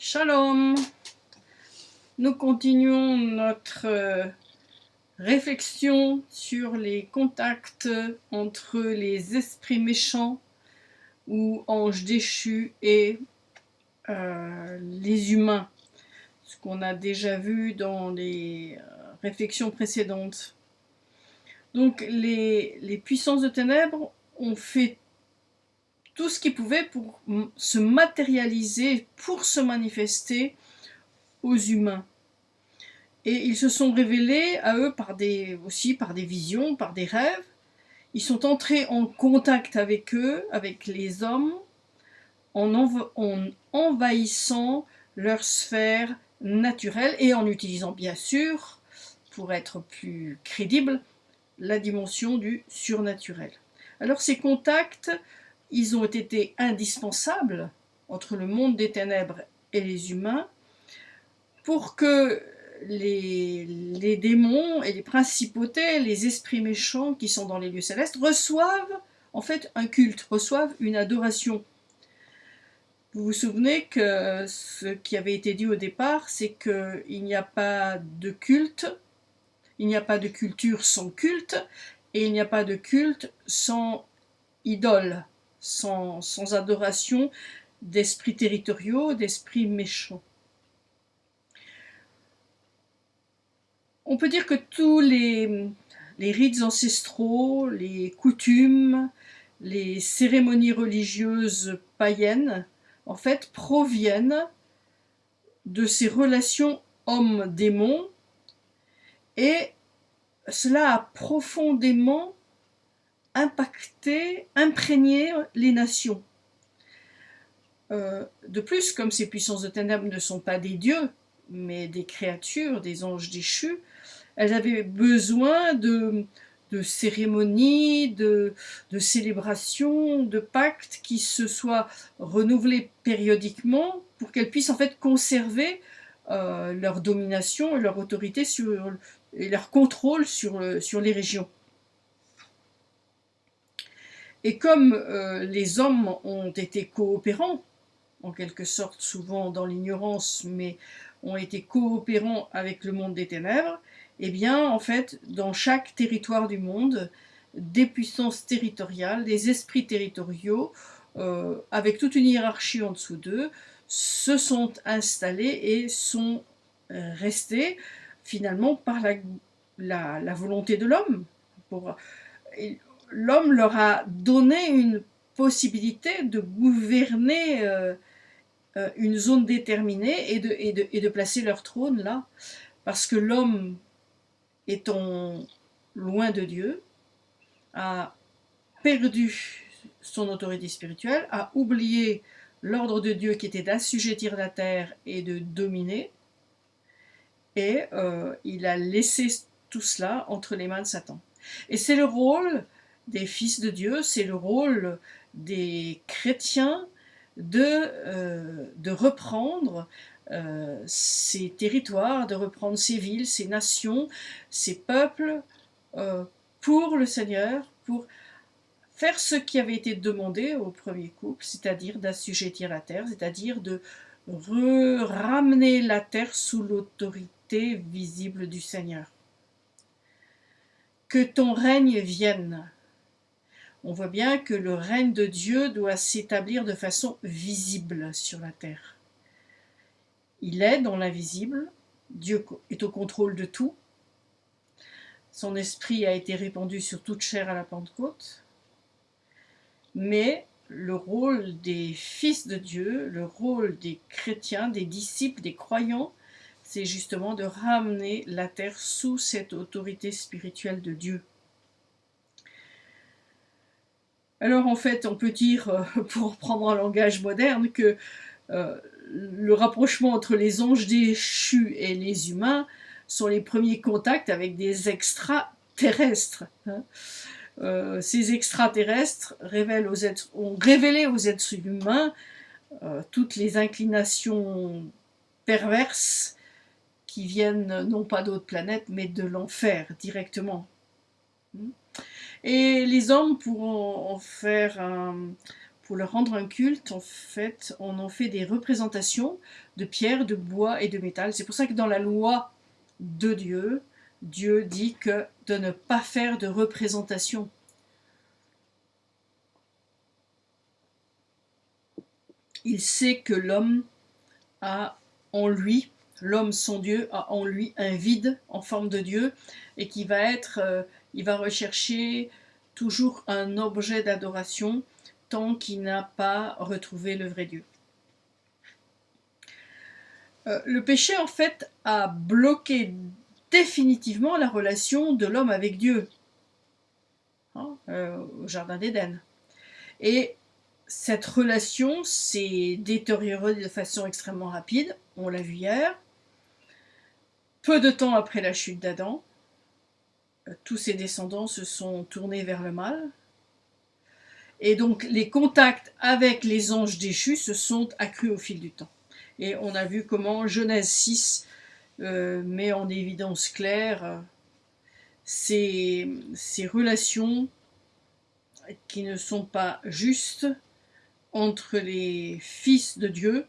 Shalom Nous continuons notre euh, réflexion sur les contacts entre les esprits méchants ou anges déchus et euh, les humains, ce qu'on a déjà vu dans les euh, réflexions précédentes. Donc les, les puissances de ténèbres ont fait tout ce qu'ils pouvaient pour se matérialiser, pour se manifester aux humains. Et ils se sont révélés à eux par des, aussi par des visions, par des rêves. Ils sont entrés en contact avec eux, avec les hommes, en, en envahissant leur sphère naturelle et en utilisant bien sûr, pour être plus crédible, la dimension du surnaturel. Alors ces contacts ils ont été indispensables entre le monde des ténèbres et les humains pour que les, démons et les principautés, les esprits méchants qui sont dans les lieux célestes reçoivent en fait un culte, reçoivent une adoration. Vous vous souvenez que ce qui avait été dit au départ, c'est qu'il n'y a pas de culte, il n'y a pas de culture sans culte, et il n'y a pas de culte sans idole sans, adoration d'esprits territoriaux, d'esprits méchants. On peut dire que tous les, les rites ancestraux, les coutumes, les cérémonies religieuses païennes, en fait, proviennent de ces relations homme-démon et cela a profondément impacter, imprégner les nations. Euh, de plus, comme ces puissances de ténèbres ne sont pas des dieux, mais des créatures, des anges déchus, elles avaient besoin de, cérémonies, de, célébrations, de pactes qui se soient renouvelés périodiquement pour qu'elles puissent en fait conserver euh, leur domination et leur autorité sur, et leur contrôle sur, sur les régions. Et comme euh, les hommes ont été coopérants, en quelque sorte souvent dans l'ignorance, mais ont été coopérants avec le monde des ténèbres, eh bien, en fait, dans chaque territoire du monde, des puissances territoriales, des esprits territoriaux, euh, avec toute une hiérarchie en dessous d'eux, se sont installés et sont euh, restés finalement par la, la volonté de l'homme l'homme leur a donné une possibilité de gouverner euh, euh, une zone déterminée et de, et, de, placer leur trône là. Parce que l'homme, étant loin de Dieu, a perdu son autorité spirituelle, a oublié l'ordre de Dieu qui était d'assujettir la terre et de dominer, et euh, il a laissé tout cela entre les mains de Satan. Et c'est le rôle des fils de Dieu, c'est le rôle des chrétiens de, euh, reprendre euh, ces territoires, de reprendre ces villes, ces nations, ces peuples euh, pour le Seigneur, pour faire ce qui avait été demandé au premier couple, c'est-à-dire d'assujettir la terre, c'est-à-dire de ramener la terre sous l'autorité visible du Seigneur. Que ton règne vienne, on voit bien que le règne de Dieu doit s'établir de façon visible sur la terre. Il est dans l'invisible, Dieu est au contrôle de tout, son esprit a été répandu sur toute chair à la Pentecôte, mais le rôle des fils de Dieu, le rôle des chrétiens, des disciples, des croyants, c'est justement de ramener la terre sous cette autorité spirituelle de Dieu. Alors en fait, on peut dire, euh, pour prendre un langage moderne, que euh, le rapprochement entre les anges déchus et les humains sont les premiers contacts avec des extraterrestres. Hein. Euh, ces extraterrestres révèlent aux êtres, ont révélé aux êtres humains toutes les inclinations perverses qui viennent non pas d'autres planètes, mais de l'enfer directement. Et les hommes pour leur rendre un culte, en fait, on en fait des représentations de pierre, de bois et de métal. C'est pour ça que dans la loi de Dieu, Dieu dit que de ne pas faire de représentation. Il sait que l'homme a en lui, l'homme son Dieu a en lui un vide en forme de Dieu et qui va être, euh, il va rechercher toujours un objet d'adoration tant qu'il n'a pas retrouvé le vrai Dieu. Euh, le péché, en fait, a bloqué définitivement la relation de l'homme avec Dieu hein, euh, au Jardin d'Éden. Et cette relation s'est détériorée de façon extrêmement rapide, on l'a vu hier. Peu de temps après la chute d'Adam, tous ses descendants se sont tournés vers le mal, et donc les contacts avec les anges déchus se sont accrus au fil du temps. Et on a vu comment Genèse 6 euh, met en évidence claire euh, ces, ces, relations qui ne sont pas justes entre les fils de Dieu,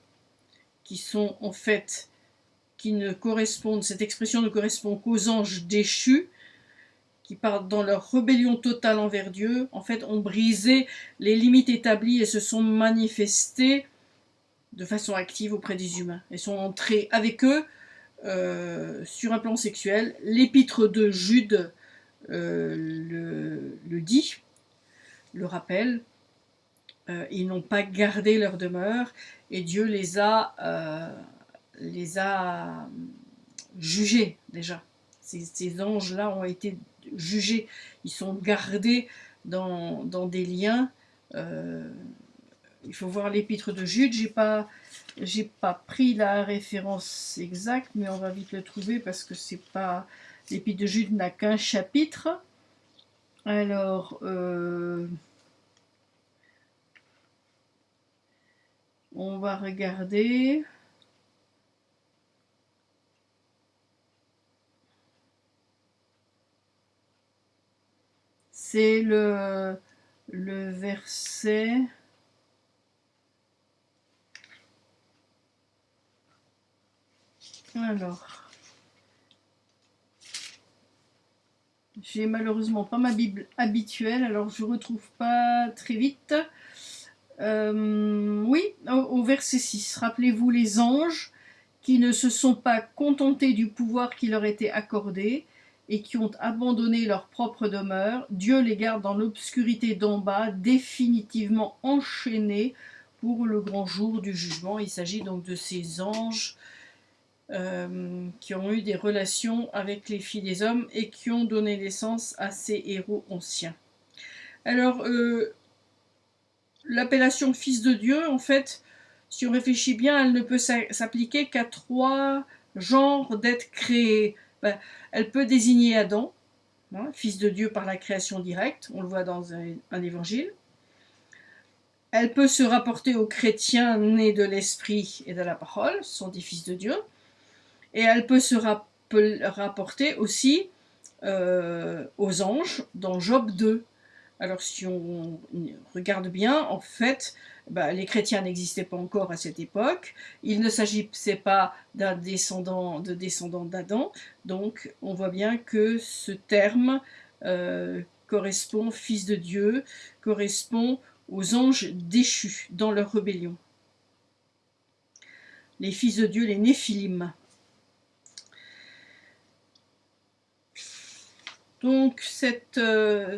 qui sont en fait, qui ne correspondent, cette expression ne correspond qu'aux anges déchus, qui partent dans leur rébellion totale envers Dieu, en fait, ont brisé les limites établies et se sont manifestés de façon active auprès des humains. Et sont entrés avec eux euh, sur un plan sexuel. L'épître de Jude euh, le, dit, le rappelle. Euh, ils n'ont pas gardé leur demeure et Dieu les a, les a jugés déjà. ces anges-là ont été jugés, ils sont gardés dans, des liens. Euh, il faut voir l'épître de Jude, j'ai pas j'ai pas pris la référence exacte, mais on va vite le trouver parce que c'est pas l'épître de Jude n'a qu'un chapitre. Alors euh, on va regarder. C'est le, verset... Alors, j'ai malheureusement pas ma Bible habituelle, alors je retrouve pas très vite. Euh, oui, au, verset 6, rappelez-vous les anges qui ne se sont pas contentés du pouvoir qui leur était accordé, et qui ont abandonné leur propre demeure, Dieu les garde dans l'obscurité d'en bas, définitivement enchaînés pour le grand jour du jugement. Il s'agit donc de ces anges euh, qui ont eu des relations avec les filles des hommes et qui ont donné naissance à ces héros anciens. Alors, euh, l'appellation fils de Dieu, en fait, si on réfléchit bien, elle ne peut s'appliquer qu'à trois genres d'êtres créés. Ben, elle peut désigner Adam, hein, fils de Dieu par la création directe, on le voit dans un, évangile. Elle peut se rapporter aux chrétiens nés de l'esprit et de la parole, ce sont des fils de Dieu. Et elle peut se rapporter aussi euh, aux anges dans Job 2. Alors si on regarde bien, en fait, bah, les chrétiens n'existaient pas encore à cette époque. Il ne s'agissait pas d'un descendant de descendant d'Adam. Donc on voit bien que ce terme euh, correspond, fils de Dieu, correspond aux anges déchus dans leur rébellion. Les fils de Dieu, les Néphilim. Donc cette, euh,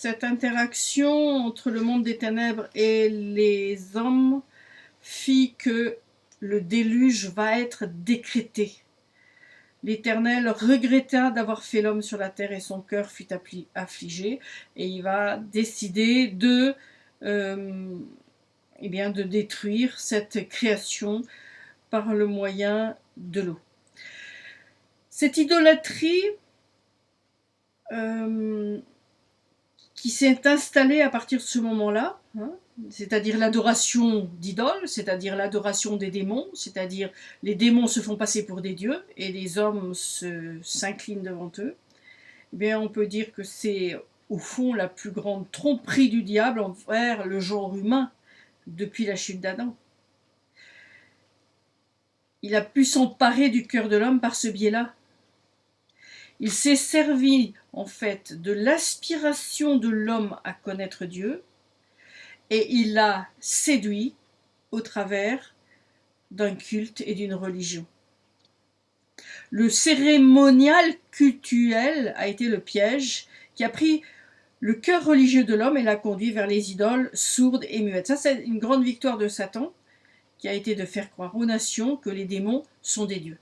cette interaction entre le monde des ténèbres et les hommes fit que le déluge va être décrété. L'Éternel regretta d'avoir fait l'homme sur la terre et son cœur fut affligé et il va décider de, euh, eh de détruire cette création par le moyen de l'eau. Cette idolâtrie euh, qui s'est installée à partir de ce moment-là, hein, c'est-à-dire l'adoration d'idoles, c'est-à-dire l'adoration des démons, c'est-à-dire les démons se font passer pour des dieux et les hommes s'inclinent devant eux, eh bien on peut dire que c'est au fond la plus grande tromperie du diable envers le genre humain, depuis la chute d'Adam. Il a pu s'emparer du cœur de l'homme par ce biais-là. Il s'est servi en fait de l'aspiration de l'homme à connaître Dieu et il l'a séduit au travers d'un culte et d'une religion. Le cérémonial cultuel a été le piège qui a pris le cœur religieux de l'homme et l'a conduit vers les idoles sourdes et muettes. Ça, c'est une grande victoire de Satan, qui a été de faire croire aux nations que les démons sont des dieux.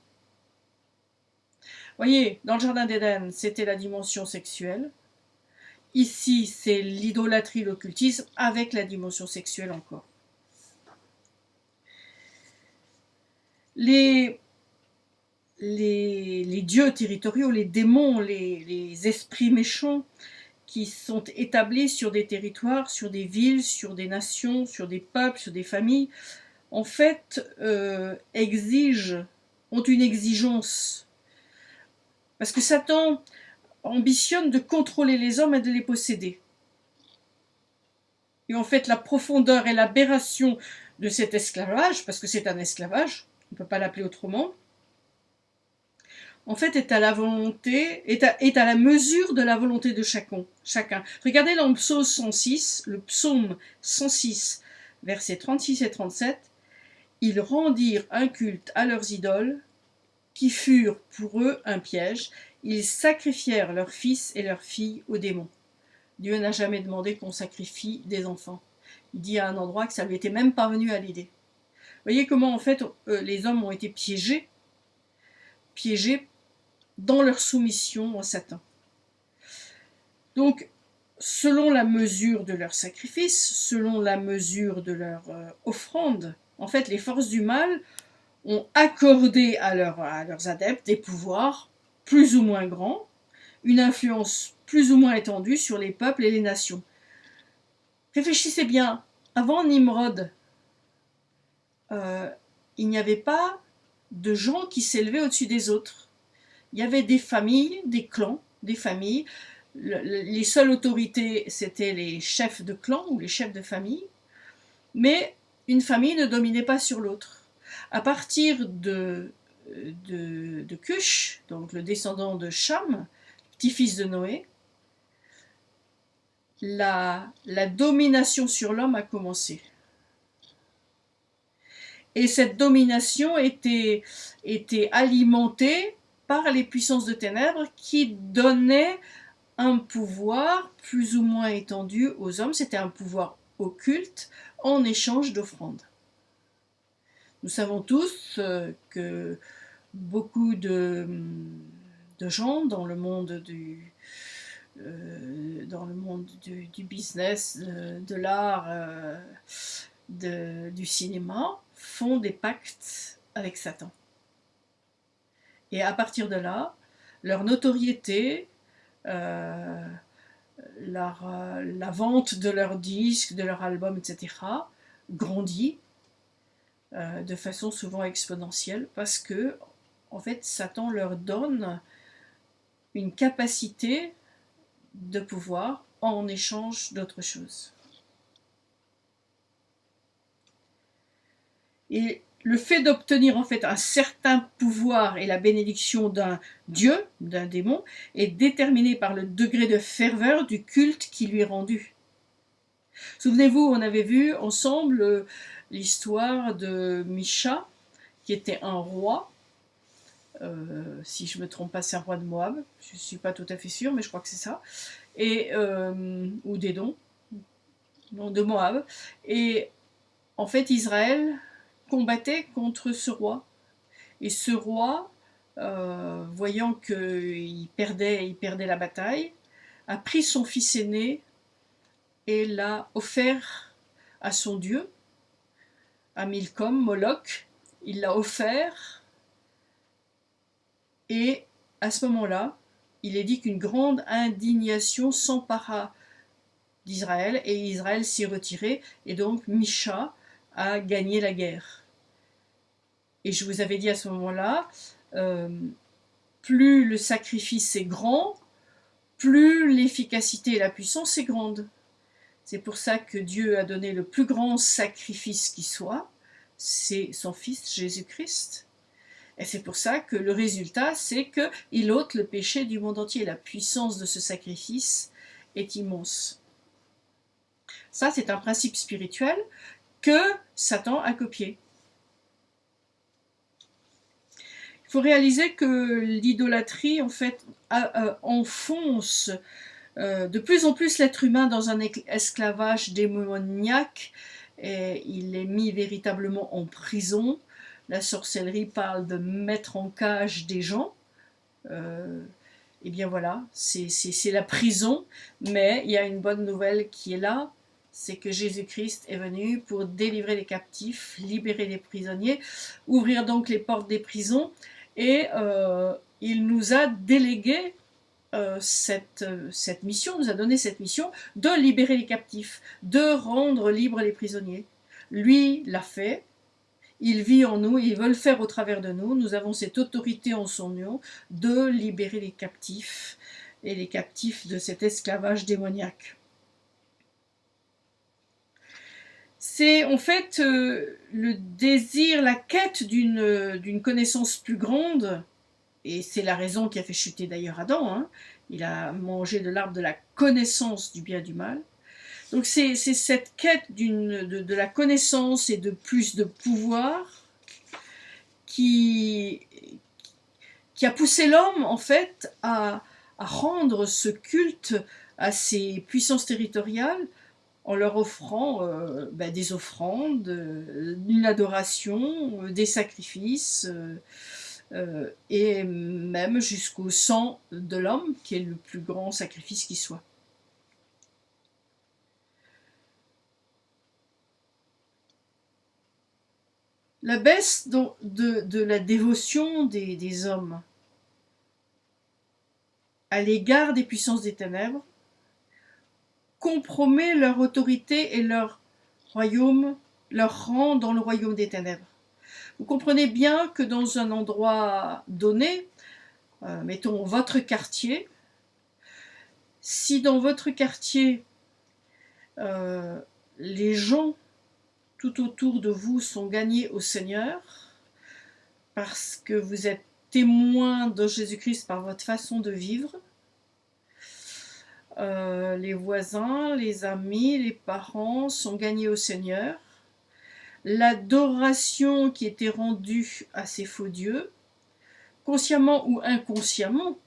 Voyez, dans le jardin d'Éden, c'était la dimension sexuelle. Ici, c'est l'idolâtrie, l'occultisme, avec la dimension sexuelle encore. Les, dieux territoriaux, les démons, les, esprits méchants qui sont établis sur des territoires, sur des villes, sur des nations, sur des peuples, sur des familles, en fait, euh, exigent, ont une exigence. Parce que Satan ambitionne de contrôler les hommes et de les posséder. Et en fait, la profondeur et l'aberration de cet esclavage, parce que c'est un esclavage, on ne peut pas l'appeler autrement, en fait, est à la volonté, est à, la mesure de la volonté de chacun. chacun. Regardez dans le psaume 106, le psaume 106, versets 36 et 37, ils rendirent un culte à leurs idoles, qui furent pour eux un piège, ils sacrifièrent leurs fils et leurs filles aux démons. Dieu n'a jamais demandé qu'on sacrifie des enfants. Il dit à un endroit que ça lui était même pas venu à l'idée. Voyez comment en fait euh, les hommes ont été piégés, piégés dans leur soumission à Satan. Donc, selon la mesure de leur sacrifice, selon la mesure de leur euh, offrande, en fait, les forces du mal ont accordé à, leurs adeptes des pouvoirs plus ou moins grands, une influence plus ou moins étendue sur les peuples et les nations. Réfléchissez bien, avant Nimrod, euh, il n'y avait pas de gens qui s'élevaient au-dessus des autres il y avait des familles, des clans, des familles. les seules autorités, c'était les chefs de clan ou les chefs de famille. Mais une famille ne dominait pas sur l'autre. À partir de, de, Cush, donc le descendant de Cham, petit-fils de Noé, la, la domination sur l'homme a commencé. Et cette domination était, était alimentée par les puissances de ténèbres qui donnaient un pouvoir plus ou moins étendu aux hommes. C'était un pouvoir occulte en échange d'offrandes. Nous savons tous euh, que beaucoup de, gens dans le monde du, euh, dans le monde du, business, de, l'art, euh, du cinéma, font des pactes avec Satan. Et à partir de là, leur notoriété, euh, euh, la vente de leurs disques, de leurs albums, etc., grandit euh, de façon souvent exponentielle parce que, en fait, Satan leur donne une capacité de pouvoir en échange d'autre chose. Et le fait d'obtenir en fait un certain pouvoir et la bénédiction d'un dieu, d'un démon, est déterminé par le degré de ferveur du culte qui lui est rendu. Souvenez-vous, on avait vu ensemble euh, l'histoire de Misha, qui était un roi, euh, si je ne me trompe pas, c'est un roi de Moab, je ne suis pas tout à fait sûre, mais je crois que c'est ça, et, euh, ou d'Édon, non, de Moab, et en fait Israël combattait contre ce roi. Et ce roi, euh, voyant qu'il perdait, il perdait la bataille, a pris son fils aîné et l'a offert à son dieu, à Milcom, Moloch. Il l'a offert et à ce moment-là, il est dit qu'une grande indignation s'empara d'Israël et Israël s'y retirait et donc Misha a gagné la guerre. Et je vous avais dit à ce moment-là, euh, plus le sacrifice est grand, plus l'efficacité et la puissance est grande. C'est pour ça que Dieu a donné le plus grand sacrifice qui soit, c'est son Fils Jésus-Christ. Et c'est pour ça que le résultat, c'est qu'il ôte le péché du monde entier. La puissance de ce sacrifice est immense. Ça, c'est un principe spirituel que Satan a copié. Il faut réaliser que l'idolâtrie, en fait, euh, enfonce de plus en plus l'être humain dans un esclavage démoniaque et il est mis véritablement en prison. La sorcellerie parle de mettre en cage des gens. Euh, et bien voilà, c'est la prison, mais il y a une bonne nouvelle qui est là, c'est que Jésus-Christ est venu pour délivrer les captifs, libérer les prisonniers, ouvrir donc les portes des prisons, et euh, il nous a délégué euh, cette, cette mission, nous a donné cette mission de libérer les captifs, de rendre libres les prisonniers. Lui l'a fait, il vit en nous, il veut le faire au travers de nous. Nous avons cette autorité en son nom de libérer les captifs et les captifs de cet esclavage démoniaque. C'est en fait euh, le désir, la quête d'une connaissance plus grande et c'est la raison qui a fait chuter d'ailleurs Adam. Hein. Il a mangé de l'arbre de la connaissance du bien et du mal. Donc c'est cette quête de, la connaissance et de plus de pouvoir qui, a poussé l'homme en fait à, rendre ce culte à ses puissances territoriales en leur offrant euh, ben, des offrandes, euh, une adoration, euh, des sacrifices. Et même jusqu'au sang de l'homme, qui est le plus grand sacrifice qui soit. La baisse de, la dévotion des, des hommes à l'égard des puissances des ténèbres compromet leur autorité et leur royaume, leur rang dans le royaume des ténèbres. Vous comprenez bien que dans un endroit donné, euh, mettons votre quartier, si dans votre quartier, euh, les gens tout autour de vous sont gagnés au Seigneur, parce que vous êtes témoins de Jésus-Christ par votre façon de vivre, euh, les voisins, les amis, les parents sont gagnés au Seigneur, l'adoration qui était rendue à ces faux dieux, consciemment ou inconsciemment,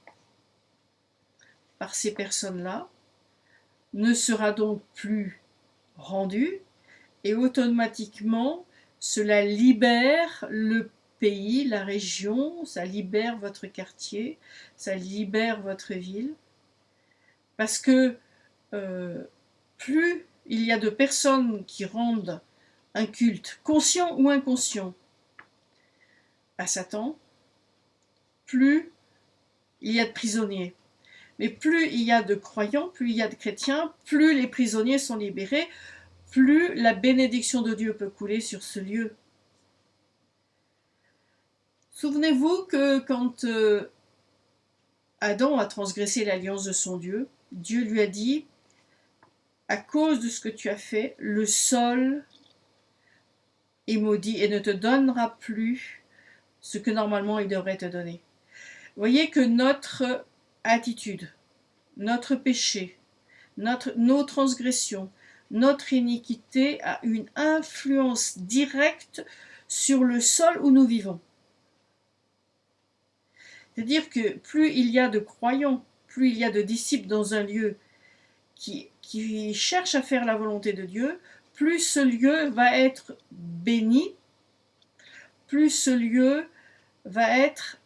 par ces personnes-là, ne sera donc plus rendue et automatiquement cela libère le pays, la région, ça libère votre quartier, ça libère votre ville, parce que euh, plus il y a de personnes qui rendent un culte, conscient ou inconscient, à Satan, plus il y a de prisonniers. Mais plus il y a de croyants, plus il y a de chrétiens, plus les prisonniers sont libérés, plus la bénédiction de Dieu peut couler sur ce lieu. Souvenez-vous que quand euh, Adam a transgressé l'alliance de son Dieu, Dieu lui a dit, à cause de ce que tu as fait, le sol et maudit et ne te donnera plus ce que normalement il devrait te donner. Voyez que notre attitude, notre péché, notre, nos transgressions, notre iniquité a une influence directe sur le sol où nous vivons. C'est-à-dire que plus il y a de croyants, plus il y a de disciples dans un lieu qui, qui à faire la volonté de Dieu, plus ce lieu va être béni, plus ce lieu va être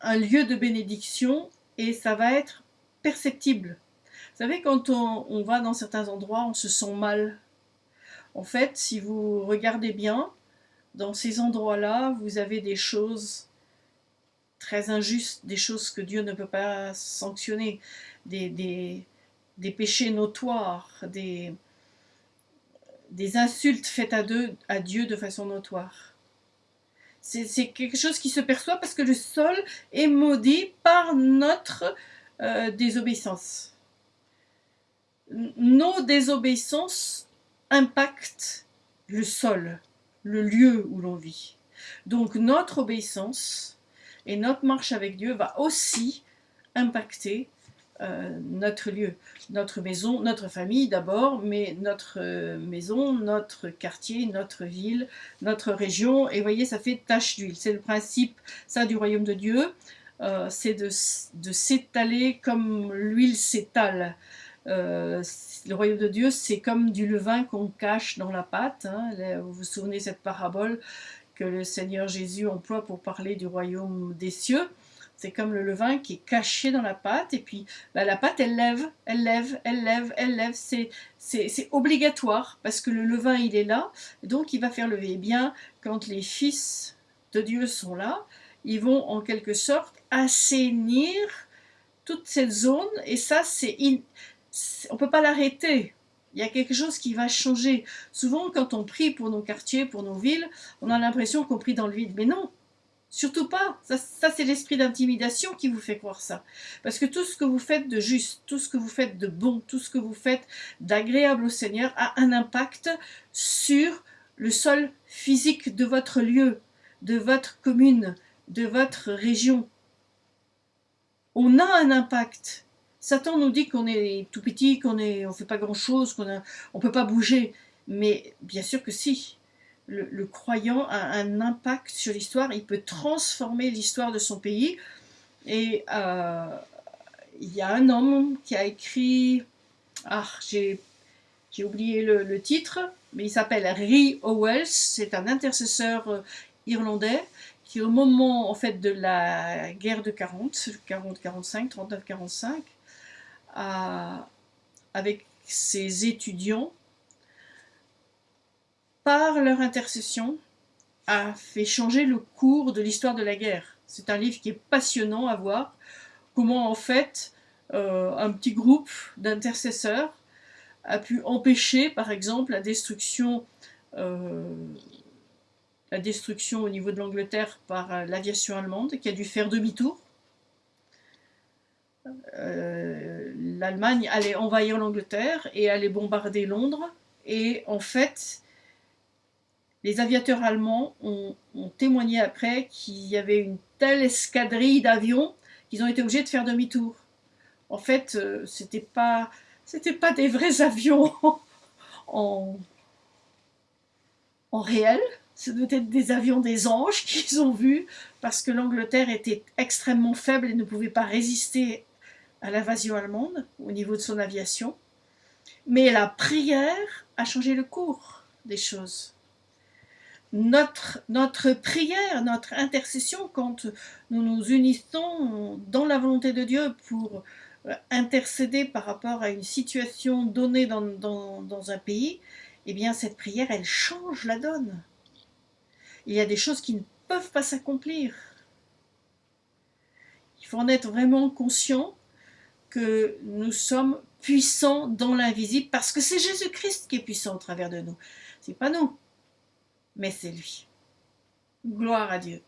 un lieu de bénédiction et ça va être perceptible. Vous savez, quand on, va dans certains endroits, on se sent mal. En fait, si vous regardez bien, dans ces endroits-là, vous avez des choses très injustes, des choses que Dieu ne peut pas sanctionner, des, des péchés notoires, des, des insultes faites à, Dieu de façon notoire. C'est quelque chose qui se perçoit parce que le sol est maudit par notre euh, désobéissance. nos désobéissances impactent le sol, le lieu où l'on vit. Donc notre obéissance et notre marche avec Dieu va aussi impacter euh, notre lieu, notre maison, notre famille d'abord, mais notre euh, maison, notre quartier, notre ville, notre région. Et voyez, ça fait tache d'huile. C'est le principe, ça, du royaume de Dieu. Euh, c'est de, s'étaler comme l'huile s'étale. le royaume de Dieu, c'est comme du levain qu'on cache dans la pâte. Hein. Vous vous souvenez de cette parabole que le Seigneur Jésus emploie pour parler du royaume des cieux. C'est comme le levain qui est caché dans la pâte, et puis bah, la pâte, elle lève, elle lève, elle lève, elle lève. C'est obligatoire, parce que le levain, il est là, donc il va faire lever. Eh bien, quand les fils de Dieu sont là, ils vont en quelque sorte assainir toute cette zone, et ça, c'est on ne peut pas l'arrêter. Il y a quelque chose qui va changer. Souvent, quand on prie pour nos quartiers, pour nos villes, on a l'impression qu'on prie dans le vide. Mais non, surtout pas. Ça, c'est l'esprit d'intimidation qui vous fait croire ça. Parce que tout ce que vous faites de juste, tout ce que vous faites de bon, tout ce que vous faites d'agréable au Seigneur a un impact sur le sol physique de votre lieu, de votre commune, de votre région. On a un impact. Satan nous dit qu'on est tout petit, qu'on ne on fait pas grand-chose, qu'on ne peut pas bouger. Mais bien sûr que si. Le, croyant a un impact sur l'histoire, il peut transformer l'histoire de son pays. Et euh, il y a un homme qui a écrit, ah, j'ai oublié le, titre, mais il s'appelle Ri Owells, c'est un intercesseur euh, irlandais qui au moment en fait de la guerre de 40, 40-45, 39-45, avec ses étudiants, par leur intercession, a fait changer le cours de l'histoire de la guerre. C'est un livre qui est passionnant à voir, comment en fait euh, un petit groupe d'intercesseurs a pu empêcher par exemple la destruction, euh, la destruction au niveau de l'Angleterre par l'aviation allemande qui a dû faire demi-tour euh, l'Allemagne allait envahir l'Angleterre et allait bombarder Londres. Et en fait, les aviateurs allemands ont, témoigné après qu'il y avait une telle escadrille d'avions qu'ils ont été obligés de faire demi-tour. En fait, euh, c'était pas c'était pas des vrais avions en, en réel, ce devait être des avions des anges qu'ils ont vus parce que l'Angleterre était extrêmement faible et ne pouvait pas résister à l'invasion allemande au niveau de son aviation, mais la prière a changé le cours des choses. Notre, notre prière, notre intercession, quand nous nous unissons dans la volonté de Dieu pour euh, intercéder par rapport à une situation donnée dans, dans, un pays, eh bien cette prière, elle change la donne. Il y a des choses qui ne peuvent pas s'accomplir. Il faut en être vraiment conscient que nous sommes puissants dans l'invisible parce que c'est Jésus-Christ qui est puissant au travers de nous. C'est pas nous, mais c'est lui. Gloire à Dieu.